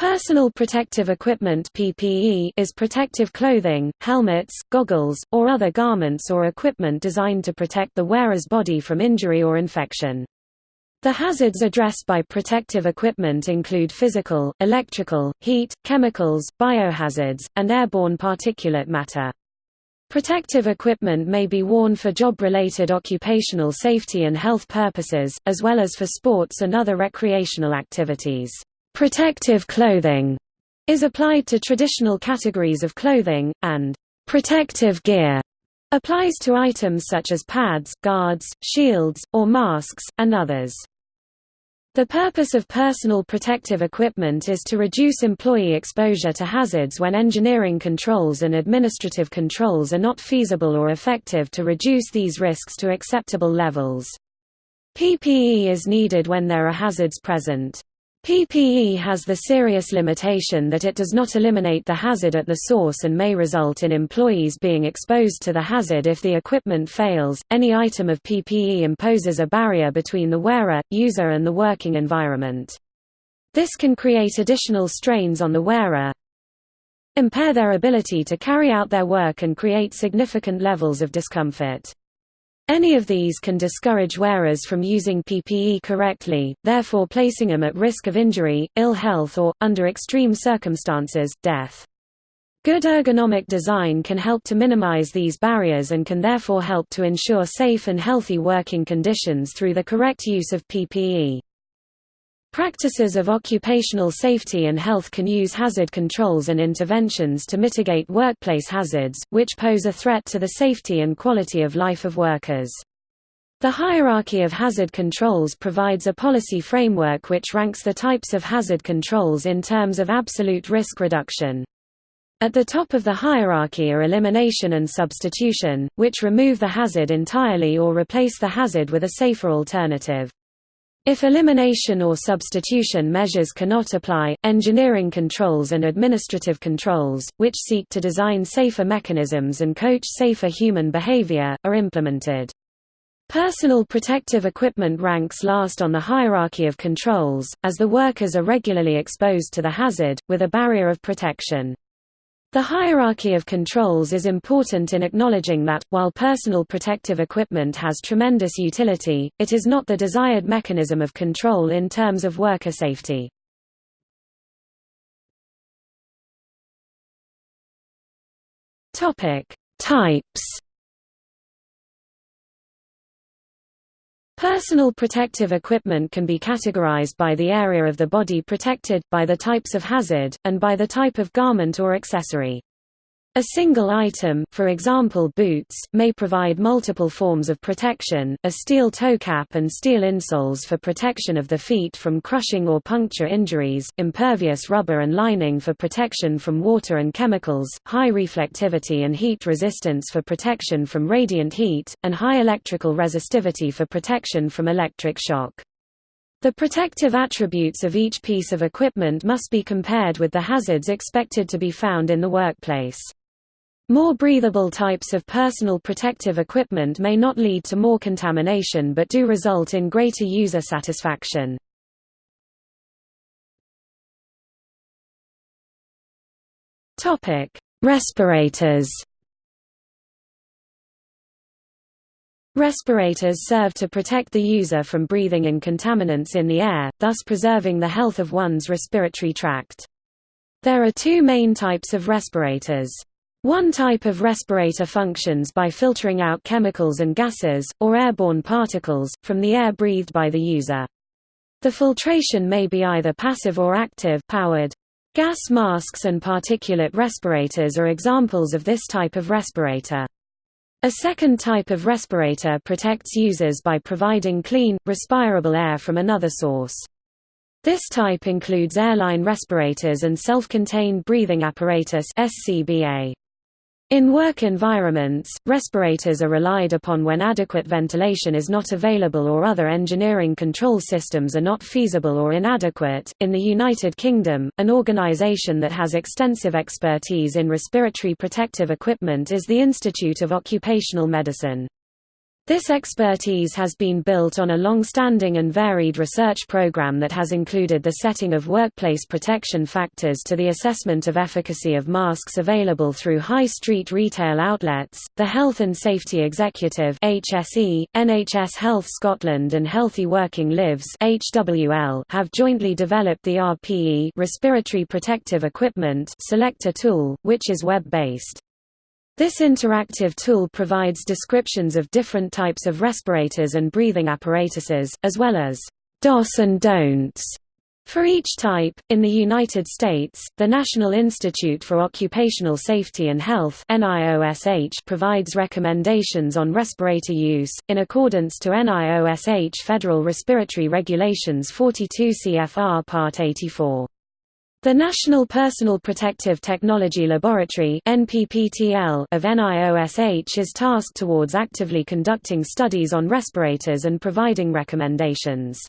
Personal protective equipment PPE is protective clothing, helmets, goggles, or other garments or equipment designed to protect the wearer's body from injury or infection. The hazards addressed by protective equipment include physical, electrical, heat, chemicals, biohazards, and airborne particulate matter. Protective equipment may be worn for job-related occupational safety and health purposes, as well as for sports and other recreational activities. Protective clothing is applied to traditional categories of clothing, and protective gear applies to items such as pads, guards, shields, or masks, and others. The purpose of personal protective equipment is to reduce employee exposure to hazards when engineering controls and administrative controls are not feasible or effective to reduce these risks to acceptable levels. PPE is needed when there are hazards present. PPE has the serious limitation that it does not eliminate the hazard at the source and may result in employees being exposed to the hazard if the equipment fails. Any item of PPE imposes a barrier between the wearer, user, and the working environment. This can create additional strains on the wearer, impair their ability to carry out their work, and create significant levels of discomfort. Any of these can discourage wearers from using PPE correctly, therefore placing them at risk of injury, ill health or, under extreme circumstances, death. Good ergonomic design can help to minimize these barriers and can therefore help to ensure safe and healthy working conditions through the correct use of PPE. Practices of occupational safety and health can use hazard controls and interventions to mitigate workplace hazards, which pose a threat to the safety and quality of life of workers. The hierarchy of hazard controls provides a policy framework which ranks the types of hazard controls in terms of absolute risk reduction. At the top of the hierarchy are elimination and substitution, which remove the hazard entirely or replace the hazard with a safer alternative. If elimination or substitution measures cannot apply, engineering controls and administrative controls, which seek to design safer mechanisms and coach safer human behavior, are implemented. Personal protective equipment ranks last on the hierarchy of controls, as the workers are regularly exposed to the hazard, with a barrier of protection. The hierarchy of controls is important in acknowledging that, while personal protective equipment has tremendous utility, it is not the desired mechanism of control in terms of worker safety. Types Personal protective equipment can be categorized by the area of the body protected, by the types of hazard, and by the type of garment or accessory. A single item, for example boots, may provide multiple forms of protection, a steel toe cap and steel insoles for protection of the feet from crushing or puncture injuries, impervious rubber and lining for protection from water and chemicals, high reflectivity and heat resistance for protection from radiant heat, and high electrical resistivity for protection from electric shock. The protective attributes of each piece of equipment must be compared with the hazards expected to be found in the workplace. More breathable types of personal protective equipment may not lead to more contamination but do result in greater user satisfaction. Respirators Respirators serve to protect the user from breathing in contaminants in the air, thus preserving the health of one's respiratory tract. There are two main types of respirators. One type of respirator functions by filtering out chemicals and gases, or airborne particles, from the air breathed by the user. The filtration may be either passive or active powered. Gas masks and particulate respirators are examples of this type of respirator. A second type of respirator protects users by providing clean, respirable air from another source. This type includes airline respirators and self-contained breathing apparatus SCBA. In work environments, respirators are relied upon when adequate ventilation is not available or other engineering control systems are not feasible or inadequate. In the United Kingdom, an organisation that has extensive expertise in respiratory protective equipment is the Institute of Occupational Medicine. This expertise has been built on a long-standing and varied research program that has included the setting of workplace protection factors to the assessment of efficacy of masks available through high street retail outlets. The Health and Safety Executive (HSE), NHS Health Scotland and Healthy Working Lives (HWL) have jointly developed the RPE respiratory protective equipment selector tool, which is web-based. This interactive tool provides descriptions of different types of respirators and breathing apparatuses, as well as DOS and don'ts for each type, in the United States, the National Institute for Occupational Safety and Health provides recommendations on respirator use, in accordance to NIOSH Federal Respiratory Regulations 42 CFR Part 84. The National Personal Protective Technology Laboratory of NIOSH is tasked towards actively conducting studies on respirators and providing recommendations.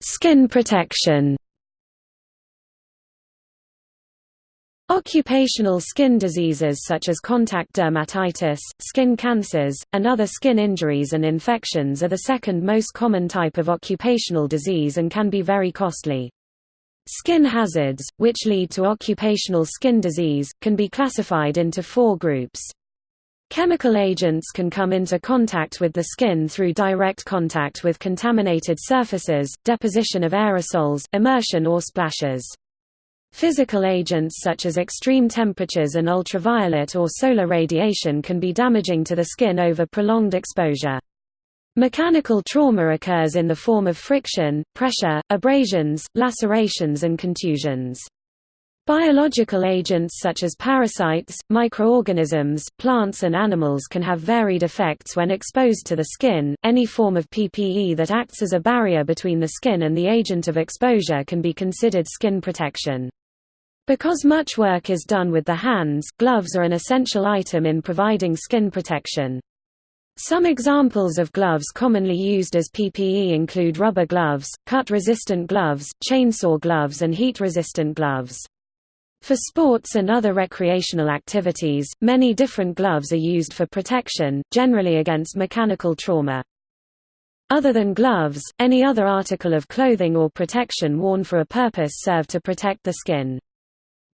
Skin protection Occupational skin diseases such as contact dermatitis, skin cancers, and other skin injuries and infections are the second most common type of occupational disease and can be very costly. Skin hazards, which lead to occupational skin disease, can be classified into four groups. Chemical agents can come into contact with the skin through direct contact with contaminated surfaces, deposition of aerosols, immersion or splashes. Physical agents such as extreme temperatures and ultraviolet or solar radiation can be damaging to the skin over prolonged exposure. Mechanical trauma occurs in the form of friction, pressure, abrasions, lacerations and contusions. Biological agents such as parasites, microorganisms, plants and animals can have varied effects when exposed to the skin. Any form of PPE that acts as a barrier between the skin and the agent of exposure can be considered skin protection. Because much work is done with the hands, gloves are an essential item in providing skin protection. Some examples of gloves commonly used as PPE include rubber gloves, cut-resistant gloves, chainsaw gloves and heat-resistant gloves. For sports and other recreational activities, many different gloves are used for protection, generally against mechanical trauma. Other than gloves, any other article of clothing or protection worn for a purpose serve to protect the skin.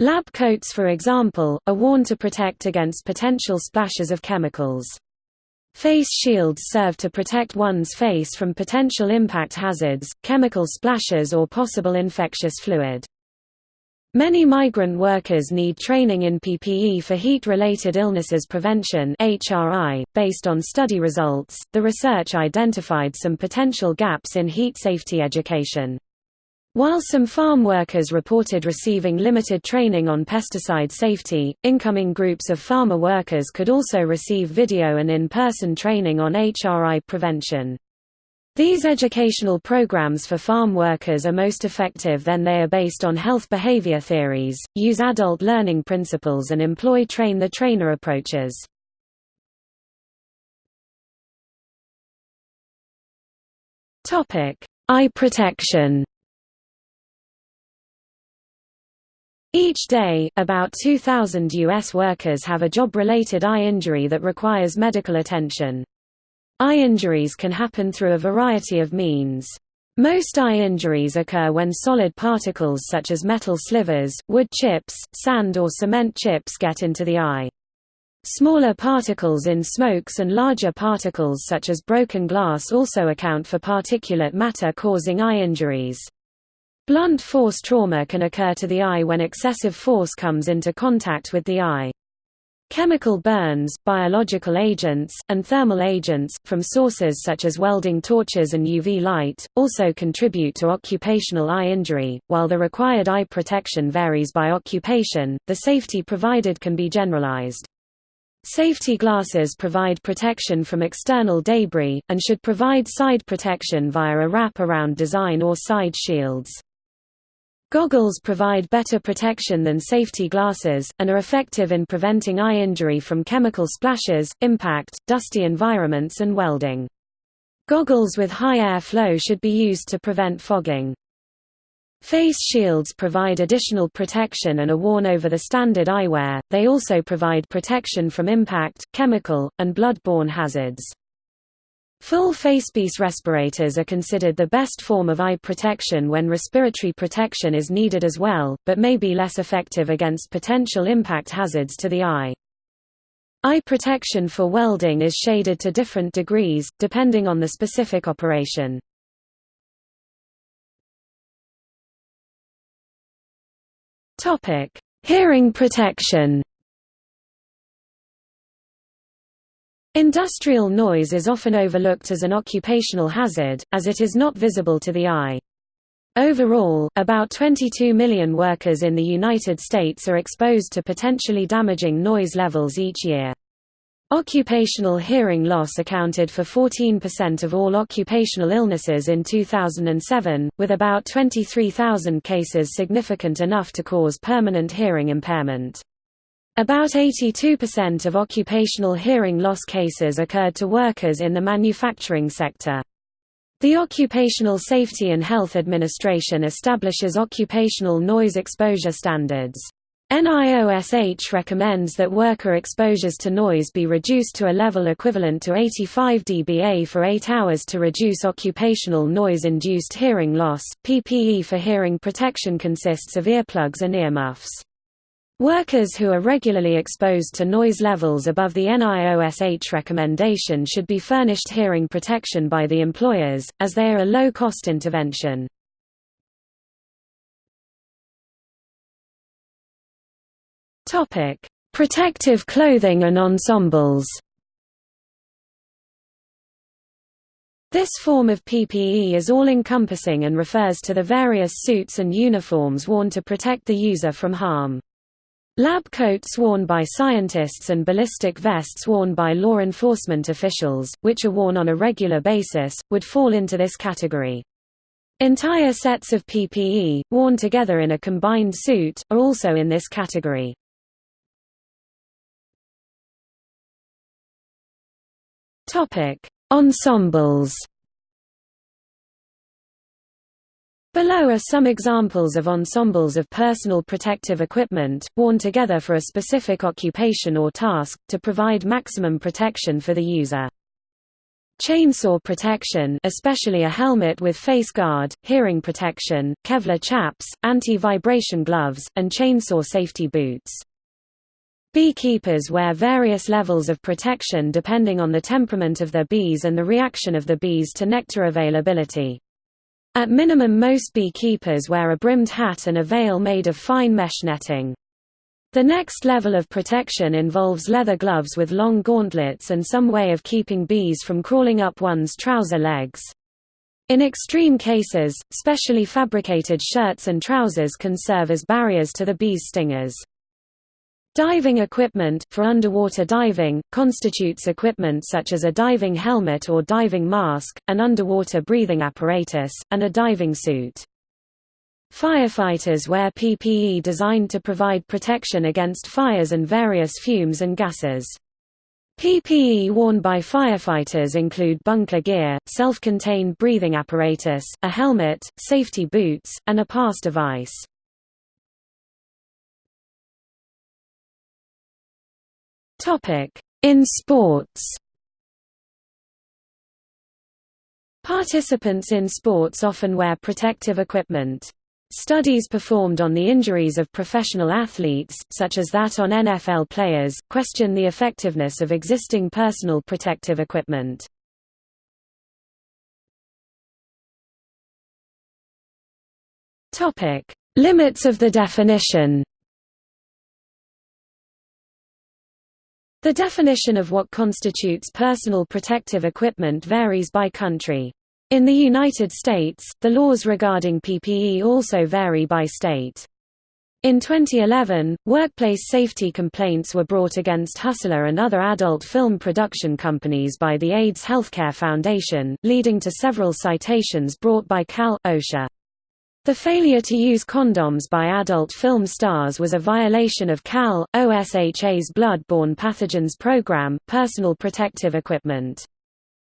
Lab coats for example, are worn to protect against potential splashes of chemicals. Face shields serve to protect one's face from potential impact hazards, chemical splashes or possible infectious fluid. Many migrant workers need training in PPE for heat-related illnesses prevention (HRI). Based on study results, the research identified some potential gaps in heat safety education. While some farm workers reported receiving limited training on pesticide safety, incoming groups of farmer workers could also receive video and in-person training on HRI prevention. These educational programs for farm workers are most effective when they are based on health behavior theories, use adult learning principles and employ train-the-trainer approaches. Eye protection Each day, about 2,000 U.S. workers have a job-related eye injury that requires medical attention. Eye injuries can happen through a variety of means. Most eye injuries occur when solid particles such as metal slivers, wood chips, sand or cement chips get into the eye. Smaller particles in smokes and larger particles such as broken glass also account for particulate matter causing eye injuries. Blunt force trauma can occur to the eye when excessive force comes into contact with the eye. Chemical burns, biological agents, and thermal agents, from sources such as welding torches and UV light, also contribute to occupational eye injury. While the required eye protection varies by occupation, the safety provided can be generalized. Safety glasses provide protection from external debris, and should provide side protection via a wrap-around design or side shields. Goggles provide better protection than safety glasses, and are effective in preventing eye injury from chemical splashes, impact, dusty environments and welding. Goggles with high air flow should be used to prevent fogging. Face shields provide additional protection and are worn over the standard eyewear, they also provide protection from impact, chemical, and blood-borne hazards. Full facepiece respirators are considered the best form of eye protection when respiratory protection is needed as well, but may be less effective against potential impact hazards to the eye. Eye protection for welding is shaded to different degrees, depending on the specific operation. Hearing protection Industrial noise is often overlooked as an occupational hazard, as it is not visible to the eye. Overall, about 22 million workers in the United States are exposed to potentially damaging noise levels each year. Occupational hearing loss accounted for 14% of all occupational illnesses in 2007, with about 23,000 cases significant enough to cause permanent hearing impairment. About 82% of occupational hearing loss cases occurred to workers in the manufacturing sector. The Occupational Safety and Health Administration establishes occupational noise exposure standards. NIOSH recommends that worker exposures to noise be reduced to a level equivalent to 85 dBA for 8 hours to reduce occupational noise-induced hearing loss. PPE for hearing protection consists of earplugs and earmuffs. Workers who are regularly exposed to noise levels above the NIOSH recommendation should be furnished hearing protection by the employers, as they are a low-cost intervention. Protective clothing and ensembles. This form of PPE is all-encompassing and refers to the various suits and uniforms worn to protect the user from harm. Lab coats worn by scientists and ballistic vests worn by law enforcement officials, which are worn on a regular basis, would fall into this category. Entire sets of PPE, worn together in a combined suit, are also in this category. Ensembles. Below are some examples of ensembles of personal protective equipment, worn together for a specific occupation or task, to provide maximum protection for the user. Chainsaw protection especially a helmet with face guard, hearing protection, Kevlar chaps, anti-vibration gloves, and chainsaw safety boots. Beekeepers wear various levels of protection depending on the temperament of their bees and the reaction of the bees to nectar availability. At minimum most beekeepers wear a brimmed hat and a veil made of fine mesh netting. The next level of protection involves leather gloves with long gauntlets and some way of keeping bees from crawling up one's trouser legs. In extreme cases, specially fabricated shirts and trousers can serve as barriers to the bees' stingers. Diving equipment, for underwater diving, constitutes equipment such as a diving helmet or diving mask, an underwater breathing apparatus, and a diving suit. Firefighters wear PPE designed to provide protection against fires and various fumes and gases. PPE worn by firefighters include bunker gear, self-contained breathing apparatus, a helmet, safety boots, and a pass device. In sports Participants in sports often wear protective equipment. Studies performed on the injuries of professional athletes, such as that on NFL players, question the effectiveness of existing personal protective equipment. Limits of the definition The definition of what constitutes personal protective equipment varies by country. In the United States, the laws regarding PPE also vary by state. In 2011, workplace safety complaints were brought against Hustler and other adult film production companies by the AIDS Healthcare Foundation, leading to several citations brought by Cal, OSHA. The failure to use condoms by adult film stars was a violation of CAL, OSHA's blood-borne pathogens program, personal protective equipment.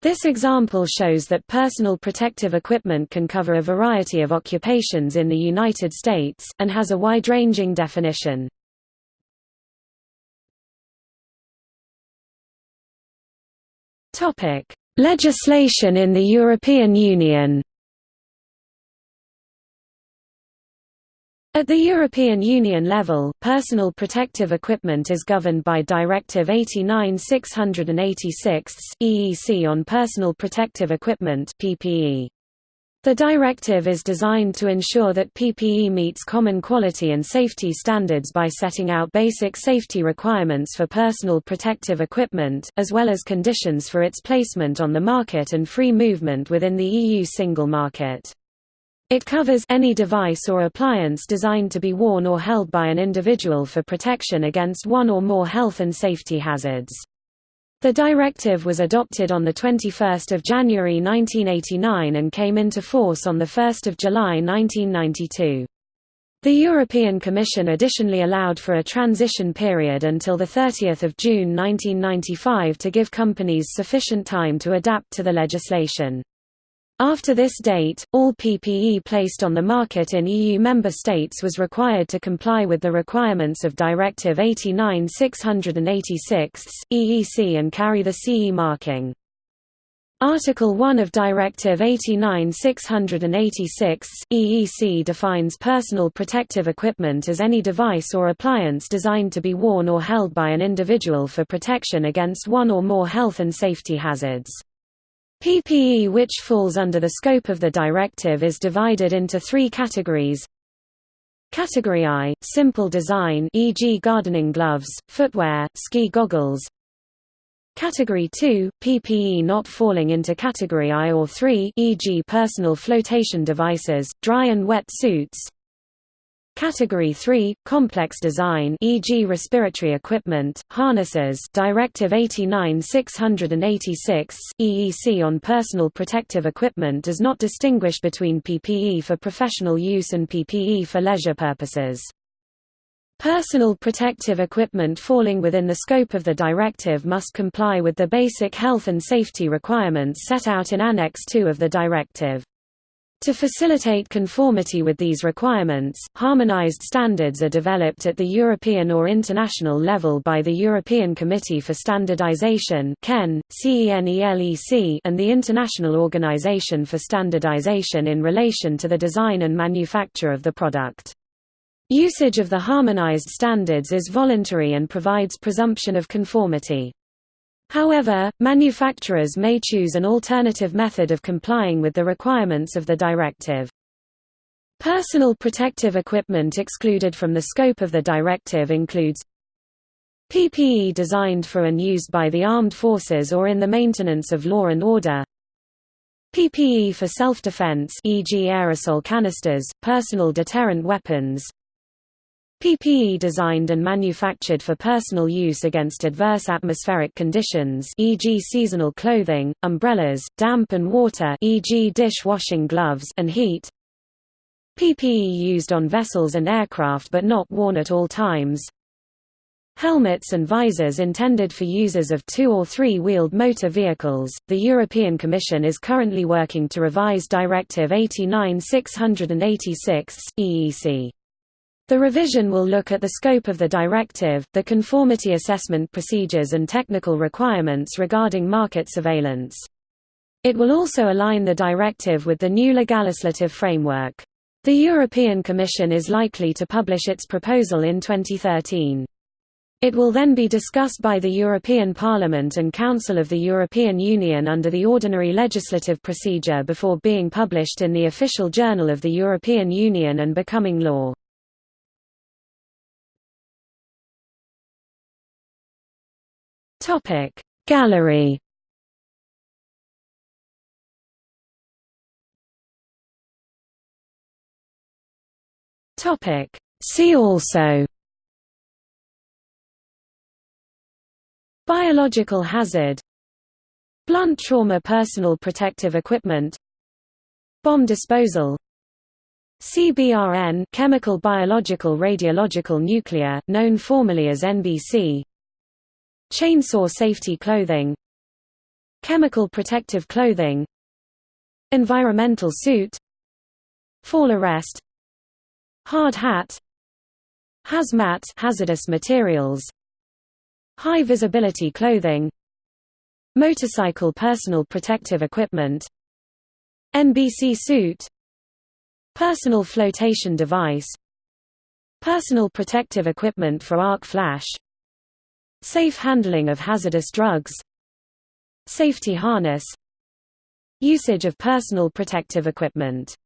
This example shows that personal protective equipment can cover a variety of occupations in the United States, and has a wide-ranging definition. Legislation in the European Union At the European Union level, personal protective equipment is governed by Directive 89/686 EEC on personal protective equipment (PPE). The directive is designed to ensure that PPE meets common quality and safety standards by setting out basic safety requirements for personal protective equipment, as well as conditions for its placement on the market and free movement within the EU single market. It covers any device or appliance designed to be worn or held by an individual for protection against one or more health and safety hazards. The directive was adopted on 21 January 1989 and came into force on 1 July 1992. The European Commission additionally allowed for a transition period until 30 June 1995 to give companies sufficient time to adapt to the legislation. After this date, all PPE placed on the market in EU member states was required to comply with the requirements of Directive 89/686 EEC and carry the CE marking. Article 1 of Directive 89/686 EEC defines personal protective equipment as any device or appliance designed to be worn or held by an individual for protection against one or more health and safety hazards. PPE which falls under the scope of the directive is divided into three categories. Category I – simple design e.g. gardening gloves, footwear, ski goggles Category 2 – PPE not falling into Category I or III e.g. personal flotation devices, dry and wet suits Category 3 complex design e.g. respiratory equipment harnesses Directive 89/686 EEC on personal protective equipment does not distinguish between PPE for professional use and PPE for leisure purposes Personal protective equipment falling within the scope of the directive must comply with the basic health and safety requirements set out in Annex 2 of the directive to facilitate conformity with these requirements, harmonized standards are developed at the European or international level by the European Committee for Standardization and the International Organization for Standardization in relation to the design and manufacture of the product. Usage of the harmonized standards is voluntary and provides presumption of conformity. However, manufacturers may choose an alternative method of complying with the requirements of the directive. Personal protective equipment excluded from the scope of the directive includes PPE designed for and used by the armed forces or in the maintenance of law and order PPE for self-defense e.g. aerosol canisters, personal deterrent weapons PPE designed and manufactured for personal use against adverse atmospheric conditions e.g. seasonal clothing, umbrellas, damp and water e.g. dish-washing gloves and heat PPE used on vessels and aircraft but not worn at all times Helmets and visors intended for users of two- or three-wheeled motor vehicles. The European Commission is currently working to revise Directive 89/686 EEC. The revision will look at the scope of the directive, the conformity assessment procedures and technical requirements regarding market surveillance. It will also align the directive with the new legislative framework. The European Commission is likely to publish its proposal in 2013. It will then be discussed by the European Parliament and Council of the European Union under the ordinary legislative procedure before being published in the Official Journal of the European Union and becoming law. Topic. Gallery. Topic. See also. Biological hazard. Blunt trauma personal protective equipment. Bomb disposal. CBRN chemical biological radiological nuclear known formally as NBC Chainsaw safety clothing Chemical protective clothing Environmental suit Fall arrest Hard hat Hazmat hazardous materials High visibility clothing Motorcycle personal protective equipment NBC suit Personal flotation device Personal protective equipment for arc flash Safe handling of hazardous drugs Safety harness Usage of personal protective equipment